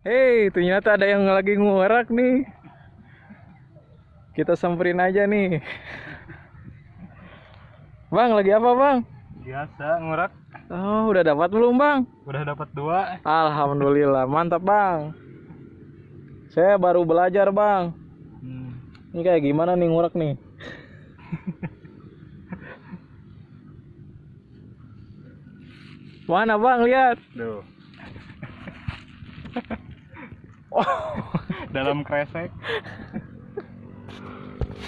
Hei, ternyata ada yang lagi ngurak nih. Kita samperin aja nih. Bang, lagi apa bang? Biasa ngurak. Oh, udah dapat belum bang? Udah dapat dua. Alhamdulillah, mantap bang. Saya baru belajar bang. Hmm. Ini kayak gimana nih ngurak nih? Mana bang lihat? Duh. Dalam kresek.